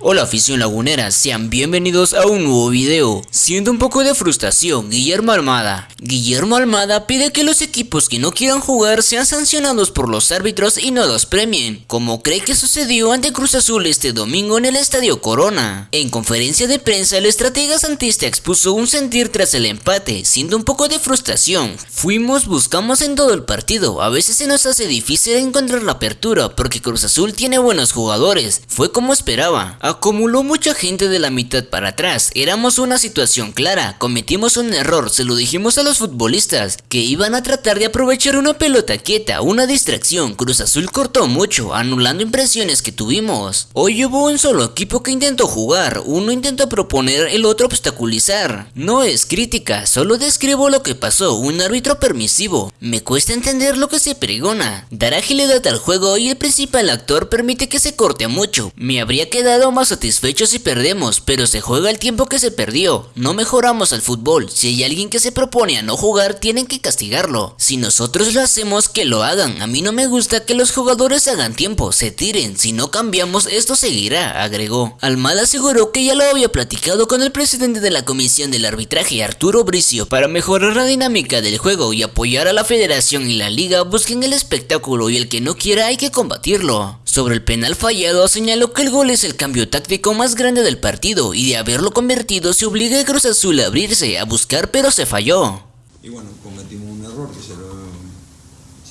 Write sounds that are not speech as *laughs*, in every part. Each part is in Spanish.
Hola afición lagunera, sean bienvenidos a un nuevo video. Siendo un poco de frustración, Guillermo Almada. Guillermo Almada pide que los equipos que no quieran jugar sean sancionados por los árbitros y no los premien, como cree que sucedió ante Cruz Azul este domingo en el Estadio Corona. En conferencia de prensa, el estratega santista expuso un sentir tras el empate, siendo un poco de frustración. Fuimos, buscamos en todo el partido, a veces se nos hace difícil encontrar la apertura porque Cruz Azul tiene buenos jugadores, fue como esperaba. Acumuló mucha gente de la mitad para atrás, éramos una situación clara, cometimos un error, se lo dijimos a los futbolistas, que iban a tratar de aprovechar una pelota quieta, una distracción, Cruz Azul cortó mucho, anulando impresiones que tuvimos. Hoy hubo un solo equipo que intentó jugar, uno intentó proponer, el otro obstaculizar. No es crítica, solo describo lo que pasó, un árbitro permisivo. Me cuesta entender lo que se pregona, dar agilidad al juego y el principal actor permite que se corte mucho. Me habría quedado más satisfecho si perdemos, pero se juega el tiempo que se perdió. No mejoramos al fútbol. Si hay alguien que se propone a no jugar, tienen que castigarlo. Si nosotros lo hacemos, que lo hagan. A mí no me gusta que los jugadores hagan tiempo, se tiren. Si no cambiamos, esto seguirá, agregó. Almada aseguró que ya lo había platicado con el presidente de la comisión del arbitraje, Arturo Bricio, para mejorar la dinámica del juego y apoyar a la federación y la liga busquen el espectáculo y el que no quiera hay que combatirlo. Sobre el penal fallado, señaló que el gol es el cambio táctico más grande del partido y de haberlo convertido se obliga a Cruz Azul a abrirse, a buscar pero se falló. Y bueno, cometimos un error que se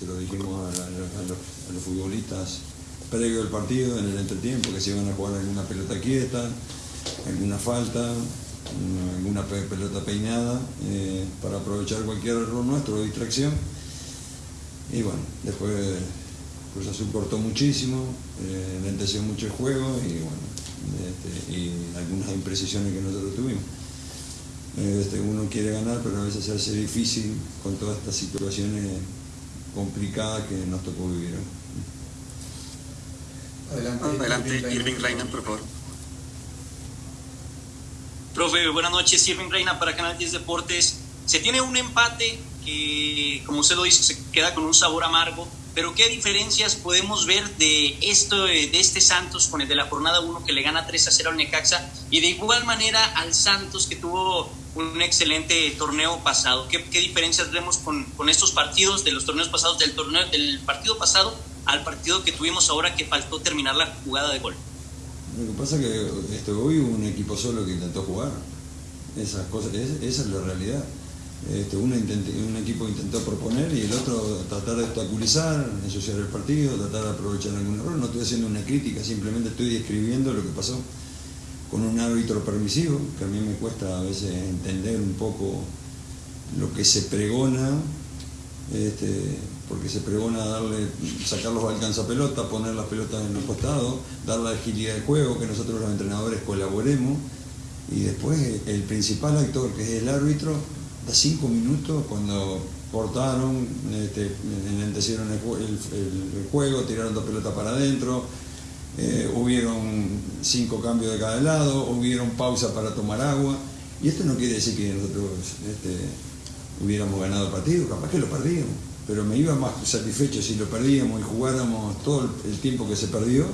lo, dijimos a, los, a los futbolistas previo al partido, en el entretiempo, que se iban a jugar alguna pelota quieta, alguna falta, una- alguna pe- pelota peinada, eh, para aprovechar cualquier error nuestro distracción. Y bueno, después Cruz Azul cortó muchísimo, eh, lenteció mucho el juego y bueno, este, y algunas imprecisiones que nosotros tuvimos. Este, uno quiere ganar, pero a veces se hace difícil con todas estas situaciones complicadas que nos tocó vivir. Adelante, Adelante, Irving Reina. Reina, por favor. Profe, buenas noches, Irving Reina para Canal 10 Deportes. Se tiene un empate que, como usted lo dice, se queda con un sabor amargo, pero ¿qué diferencias podemos ver de, esto, de este Santos con el de la jornada 1 que le gana 3 a 0 al Necaxa y de igual manera al Santos que tuvo un excelente torneo pasado? ¿Qué, qué diferencias vemos con, con estos partidos de los torneos pasados, del, torneo, del partido pasado al partido que tuvimos ahora que faltó terminar la jugada de gol? Lo que pasa es que este, hoy un equipo solo que intentó jugar. Esas cosas, es- esa es la realidad. Este, un equipo intentó proponer y el otro tratar de obstaculizar, ensuciar el partido, tratar de aprovechar algún error. No estoy haciendo una crítica, simplemente estoy describiendo lo que pasó con un árbitro permisivo, que a mí me cuesta a veces entender un poco lo que se pregona, este, porque se pregona darle, sacar los alcanzapelota, poner las pelotas en los costados, dar la agilidad de juego, que nosotros los entrenadores colaboremos, y después el principal actor, que es el árbitro, da cinco minutos cuando cortaron, este, enlentecieron el, jue- el- el- el juego, tiraron dos pelotas para adentro, eh, hubieron cinco cambios de cada lado, hubieron pausa para tomar agua, y esto no quiere decir que nosotros este, hubiéramos ganado el partido, capaz que lo perdíamos, pero me iba más satisfecho si lo perdíamos y jugáramos todo el, tiempo que se perdió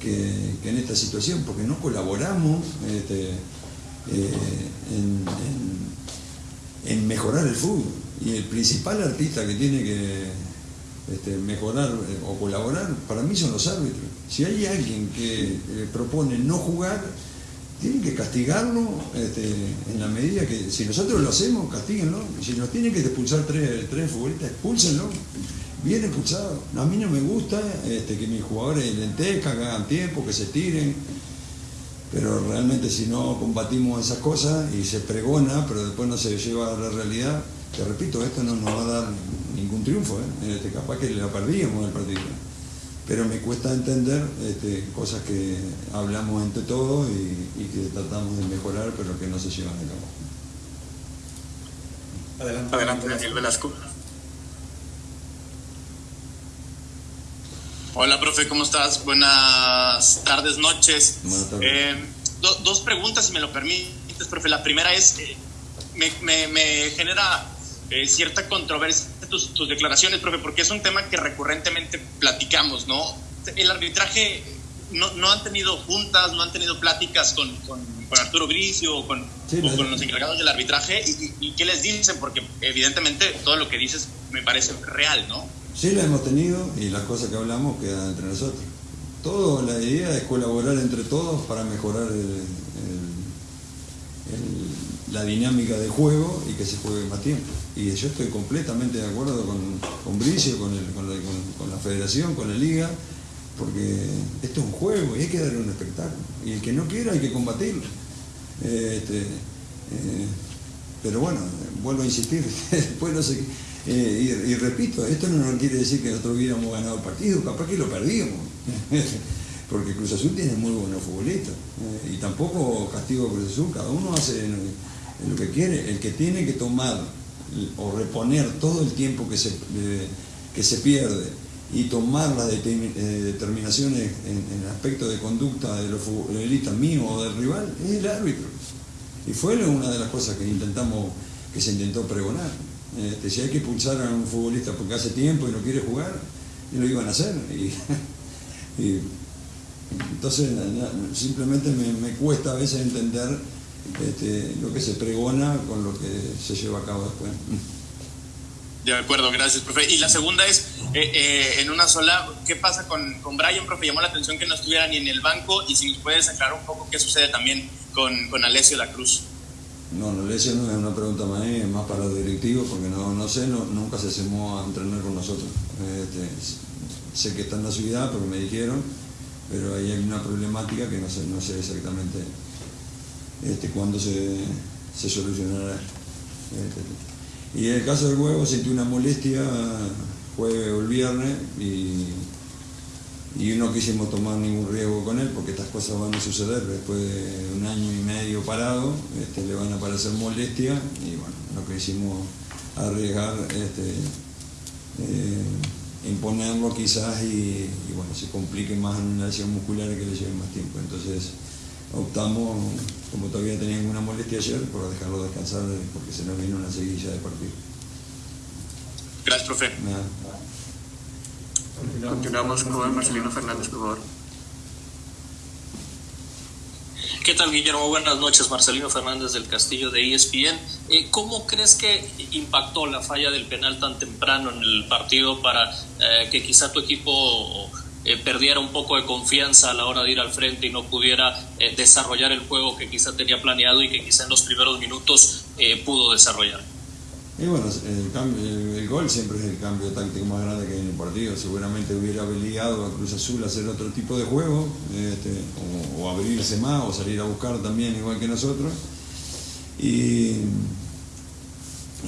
que, en esta situación, porque no colaboramos este, eh, mejorar el fútbol. Y el principal artista que tiene que este, mejorar eh, o colaborar, para mí son los árbitros. Si hay alguien que eh, propone no jugar, tienen que castigarlo este, en la medida que, si nosotros lo hacemos, castíguenlo. Si nos tienen que expulsar tres, tres futbolistas, expúlsenlo. Bien expulsado. A mí no me gusta este, que mis jugadores lentezcan, hagan tiempo, que se tiren. Pero realmente si no combatimos esas cosas y se pregona, pero después no se lleva a la realidad, te repito, esto no nos va a dar ningún triunfo, ¿eh? Este, capaz que la perdíamos el partido. Pero me cuesta entender este, cosas que hablamos entre todos y, y que tratamos de mejorar, pero que no se llevan a cabo. Adelante, Adelante, Daniel Velasco. Hola, profe, ¿cómo estás? Buenas tardes, noches. Buenas tardes. Eh, do- dos preguntas, si me lo permites, profe. La primera es, eh, me, me- me genera eh, cierta controversia tus, tus declaraciones, profe, porque es un tema que recurrentemente platicamos, ¿no? El arbitraje no, no, han tenido juntas, no han tenido pláticas con, con, con Arturo Bricio o, con, sí, o con, los encargados del arbitraje y, y, qué les dicen, porque evidentemente todo lo que dices me parece real, ¿no? Sí, la hemos tenido y las cosas que hablamos quedan entre nosotros. Todo, la idea es colaborar entre todos para mejorar la dinámica del juego y que se juegue más tiempo. Y yo estoy completamente de acuerdo con, con Bricio, con, la, federación, con la liga, porque esto es un juego y hay que darle un espectáculo. Y el que no quiera hay que combatirlo. Este, eh, pero bueno, vuelvo a insistir, *laughs* después no sé eh, y, repito, esto no quiere decir que nosotros hubiéramos ganado el partido, capaz que lo perdíamos. *laughs* porque Cruz Azul tiene muy buenos futbolistas. Eh, y tampoco castigo Cruz Azul, cada uno hace lo que quiere. El que tiene que tomar o reponer todo el tiempo que se, eh, que se pierde y tomar las determinaciones en, en, el aspecto de conducta de los futbolistas míos o del rival es el árbitro. Y fue una de las cosas que intentamos, que se intentó pregonar. Este, si hay que expulsar a un futbolista porque hace tiempo y no quiere jugar, y lo iban a hacer. Y, *laughs* y, entonces simplemente me, me, cuesta a veces entender este, lo que se pregona con lo que se lleva a cabo después. De acuerdo, gracias, profe. Y la segunda es, eh, eh, en una sola, ¿qué pasa con, con Brian, profe? Llamó la atención que no estuviera ni en el banco y si nos puedes aclarar un poco qué sucede también con, con Alessio La Cruz. No, no le no es una pregunta más, es más para los directivos, porque no, no sé, nunca se asemó a entrenar con nosotros. Este, sé que está en la ciudad, pero me dijeron, pero ahí hay una problemática que no sé, no sé exactamente este, cuándo se, se solucionará. Este, y en el caso del huevo sentí una molestia jueves o el viernes y y no quisimos tomar ningún riesgo con él porque estas cosas van a suceder después de un año y medio parado, este, le van a aparecer molestias y bueno, no quisimos arriesgar este, eh, imponerlo quizás y, y, bueno, se complique más en una lesión muscular y que le lleve más tiempo. Entonces optamos, como todavía tenía una molestia ayer, por dejarlo descansar porque se nos vino una seguilla de partido. Gracias, profe. Nada. Continuamos con Marcelino Fernández, por favor. ¿Qué tal, Guillermo? Buenas noches, Marcelino Fernández del Castillo de ESPN. Eh, ¿Cómo crees que impactó la falla del penal tan temprano en el partido para eh, que quizá tu equipo eh, perdiera un poco de confianza a la hora de ir al frente y no pudiera eh, desarrollar el juego que quizá tenía planeado y que quizá en los primeros minutos eh, pudo desarrollar? Y bueno, el, gol siempre es el cambio táctico más grande que hay en el partido. Seguramente hubiera obligado a Cruz Azul a hacer otro tipo de juego, este, o, abrirse más, o salir a buscar también, igual que nosotros. Y,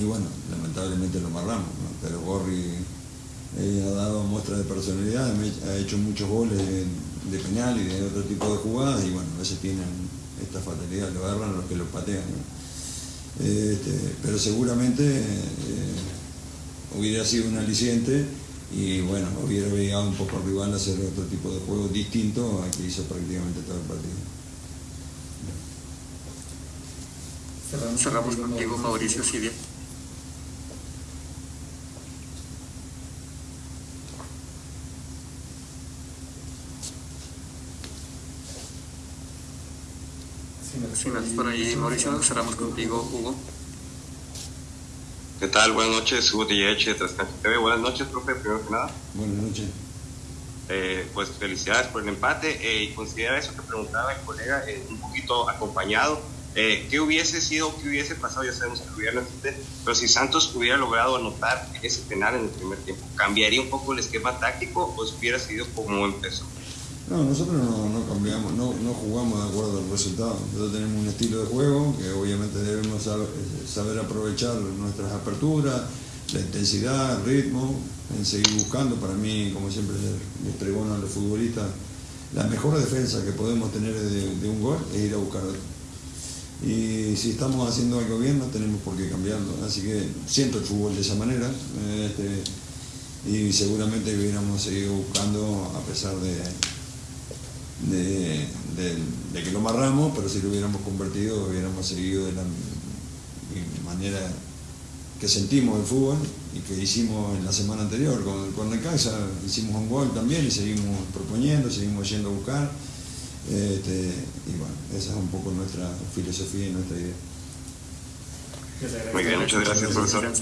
y bueno, lamentablemente lo amarramos, pero Gorri eh, ha dado muestra de personalidad, ha hecho muchos goles de, penal y de otro tipo de jugadas, y bueno, a veces tienen esta fatalidad, lo agarran los que lo patean. Este, pero seguramente eh, hubiera sido un aliciente y bueno, hubiera obligado un poco al rival a hacer otro tipo de juego distinto al que hizo prácticamente todo el partido. Cerramos, cerramos contigo, Mauricio Silvia. Si no por ahí, Mauricio, cerramos contigo, Hugo. ¿Qué tal? Buenas noches, Hugo Trascancha TV. Buenas noches, profe, primero que nada. Buenas noches. Eh, pues felicidades por el empate eh, y considera eso que preguntaba el colega eh, un poquito acompañado. Eh, ¿Qué hubiese sido, qué hubiese pasado? Ya sabemos que hubiera pero si Santos hubiera logrado anotar ese penal en el primer tiempo, ¿cambiaría un poco el esquema táctico o hubiera sido como empezó? No, nosotros no, no cambiamos, no, no, jugamos de acuerdo al resultado. Nosotros tenemos un estilo de juego que obviamente debemos saber, saber aprovechar nuestras aperturas, la intensidad, el ritmo, en seguir buscando. Para mí, como siempre les pregono a los futbolistas, la mejor defensa que podemos tener de, un gol es ir a buscarlo. Y si estamos haciendo algo bien, no tenemos por qué cambiarlo. Así que siento el fútbol de esa manera. Este, y seguramente hubiéramos seguido buscando a pesar de, de, de, de, que lo amarramos, pero si lo hubiéramos convertido, hubiéramos seguido de la manera que sentimos el fútbol y que hicimos en la semana anterior con, con Necaxa, hicimos un gol también y seguimos proponiendo, seguimos yendo a buscar. Este, y bueno, esa es un poco nuestra filosofía y nuestra idea. Muy bien, muchas. Gracias, profesor.